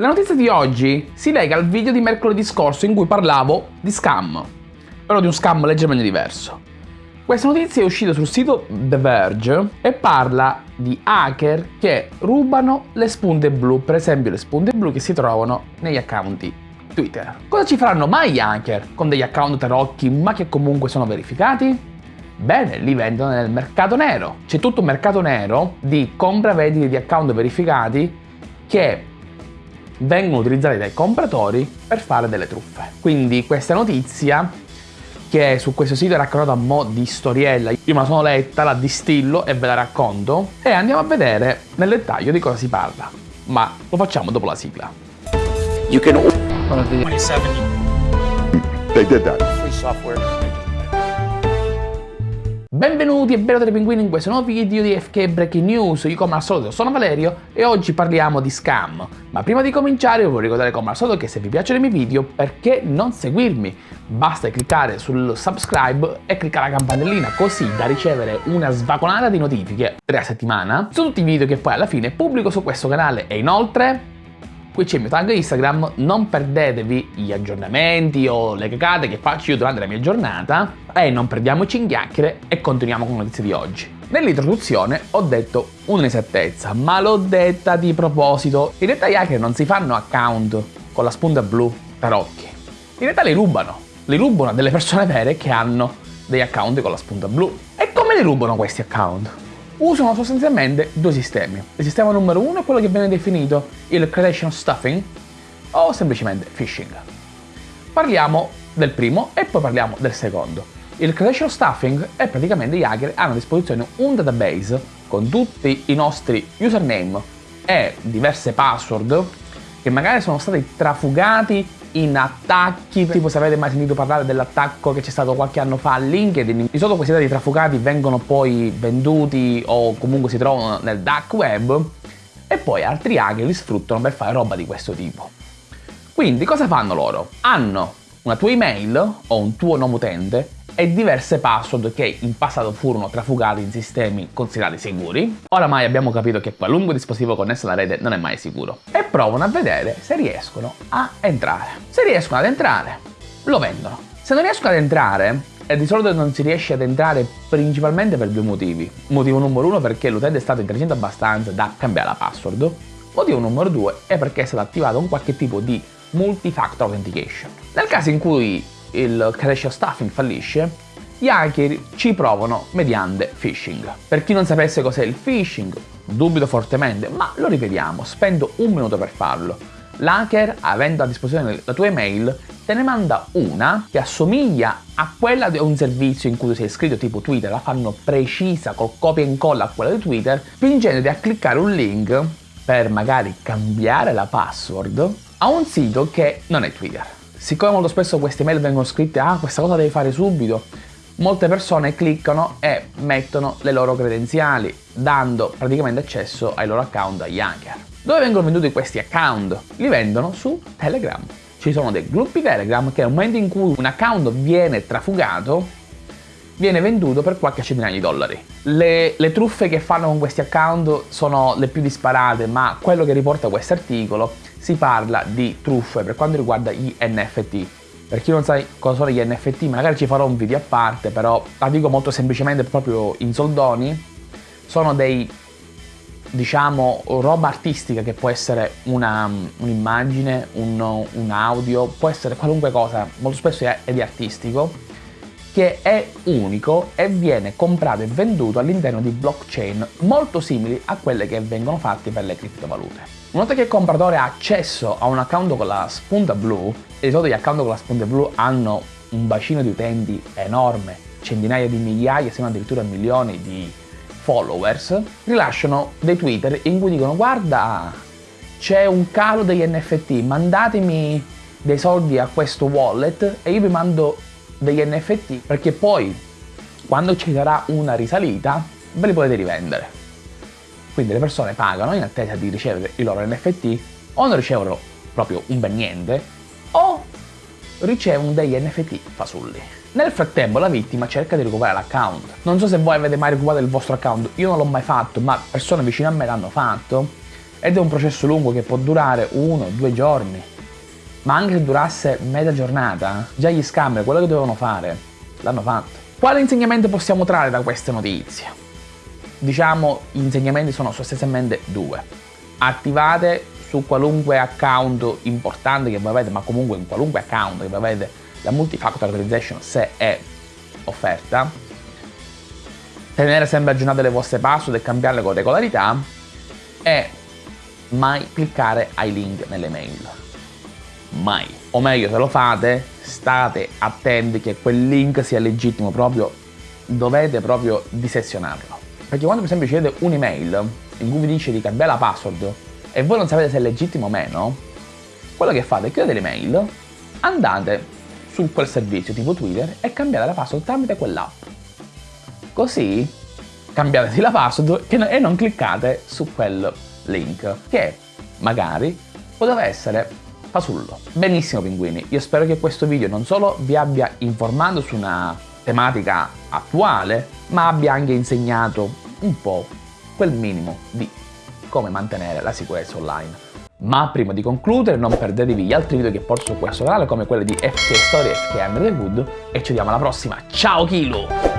La notizia di oggi si lega al video di mercoledì scorso in cui parlavo di scam, però di un scam leggermente diverso. Questa notizia è uscita sul sito The Verge e parla di hacker che rubano le spunte blu, per esempio le spunte blu che si trovano negli account Twitter. Cosa ci faranno mai gli hacker con degli account tarocchi ma che comunque sono verificati? Bene, li vendono nel mercato nero. C'è tutto un mercato nero di compra-vendite di account verificati che vengono utilizzati dai compratori per fare delle truffe. Quindi questa notizia che su questo sito è raccontata a mo' di storiella. Io me la sono letta, la distillo e ve la racconto e andiamo a vedere nel dettaglio di cosa si parla. Ma lo facciamo dopo la sigla. You can 27. They did that. Free software. Benvenuti e benvenuti pinguini in questo nuovo video di FK Breaking News, io come al solito sono Valerio e oggi parliamo di scam. Ma prima di cominciare vi voglio ricordare come al solito che se vi piacciono i miei video perché non seguirmi? Basta cliccare sul subscribe e cliccare la campanellina così da ricevere una svagonata di notifiche tre a settimana su tutti i video che poi alla fine pubblico su questo canale e inoltre qui c'è il mio tag Instagram, non perdetevi gli aggiornamenti o le cagate che faccio io durante la mia giornata e non perdiamoci in chiacchiere e continuiamo con le notizie di oggi. Nell'introduzione ho detto un'inesattezza, ma l'ho detta di proposito. In realtà gli hacker non si fanno account con la spunta blu tarocchi. In realtà li rubano. Li rubano a delle persone vere che hanno degli account con la spunta blu. E come li rubano questi account? Usano sostanzialmente due sistemi. Il sistema numero uno è quello che viene definito il credential stuffing o semplicemente phishing. Parliamo del primo e poi parliamo del secondo. Il credential stuffing è praticamente gli hacker hanno a disposizione un database con tutti i nostri username e diverse password che magari sono stati trafugati in attacchi, tipo se avete mai sentito parlare dell'attacco che c'è stato qualche anno fa a LinkedIn, di solito questi dati trafugati vengono poi venduti o comunque si trovano nel dark web e poi altri hacker li sfruttano per fare roba di questo tipo. Quindi cosa fanno loro? Hanno una tua email o un tuo nome utente e diverse password che in passato furono trafugate in sistemi considerati sicuri. Oramai abbiamo capito che qualunque dispositivo connesso alla rete non è mai sicuro. E provano a vedere se riescono a entrare. Se riescono ad entrare, lo vendono. Se non riescono ad entrare, e di solito non si riesce ad entrare principalmente per due motivi. Motivo numero uno perché l'utente è stato intelligente abbastanza da cambiare la password. Motivo numero due è perché è stato attivato un qualche tipo di multi-factor authentication. Nel caso in cui il credential stuffing fallisce, gli hacker ci provano mediante phishing. Per chi non sapesse cos'è il phishing, dubito fortemente, ma lo rivediamo, spendo un minuto per farlo. L'hacker, avendo a disposizione la tua email, te ne manda una che assomiglia a quella di un servizio in cui sei iscritto tipo Twitter, la fanno precisa col copia e incolla a quella di Twitter, spingendoti a cliccare un link per magari cambiare la password a un sito che non è Twitter. Siccome molto spesso queste mail vengono scritte, ah questa cosa devi fare subito, molte persone cliccano e mettono le loro credenziali, dando praticamente accesso ai loro account agli hacker. Dove vengono venduti questi account? Li vendono su Telegram. Ci sono dei gruppi Telegram che nel momento in cui un account viene trafugato, viene venduto per qualche centinaia di dollari. Le, le, truffe che fanno con questi account sono le più disparate, ma quello che riporta questo articolo si parla di truffe per quanto riguarda gli NFT. Per chi non sa cosa sono gli NFT, magari ci farò un video a parte, però la dico molto semplicemente proprio in soldoni. Sono dei, diciamo, roba artistica che può essere un'immagine, un, un, audio, può essere qualunque cosa, molto spesso è, è di artistico, che è unico e viene comprato e venduto all'interno di blockchain molto simili a quelle che vengono fatte per le criptovalute. Una volta che il compratore ha accesso a un account con la spunta blu, e di solito gli account con la spunta blu hanno un bacino di utenti enorme, centinaia di migliaia, se non addirittura milioni di followers, rilasciano dei Twitter in cui dicono guarda c'è un calo degli NFT, mandatemi dei soldi a questo wallet e io vi mando degli NFT perché poi quando ci sarà una risalita ve li potete rivendere. Quindi le persone pagano in attesa di ricevere i loro NFT o non ricevono proprio un bel niente o ricevono degli NFT fasulli. Nel frattempo la vittima cerca di recuperare l'account. Non so se voi avete mai recuperato il vostro account, io non l'ho mai fatto, ma persone vicine a me l'hanno fatto. ed è un processo lungo che può durare uno, due giorni. Ma anche se durasse mezza giornata, già gli scammer quello che dovevano fare l'hanno fatto. Quale insegnamento possiamo trarre da queste notizie? Diciamo gli insegnamenti sono sostanzialmente due. Attivate su qualunque account importante che voi avete, ma comunque in qualunque account che voi avete la multifactor authorization se è offerta, tenere sempre aggiornate le vostre password e cambiarle con regolarità e mai cliccare ai link nelle mail. Mai. O meglio, se lo fate, state attenti che quel link sia legittimo, proprio dovete proprio disezionarlo. Perché quando per esempio ricevete un'email in cui vi dice di cambiare la password e voi non sapete se è legittimo o meno, quello che fate è chiudete l'email, andate su quel servizio tipo Twitter e cambiate la password tramite quell'app. Così cambiate la password e non cliccate su quel link che magari poteva essere fasullo. Benissimo pinguini, io spero che questo video non solo vi abbia informato su una tematica attuale, ma abbia anche insegnato un po' quel minimo di come mantenere la sicurezza online. Ma prima di concludere non perdetevi gli altri video che porto su questo canale come quelli di FK Story e FK Under the Wood e ci vediamo alla prossima. Ciao Kilo!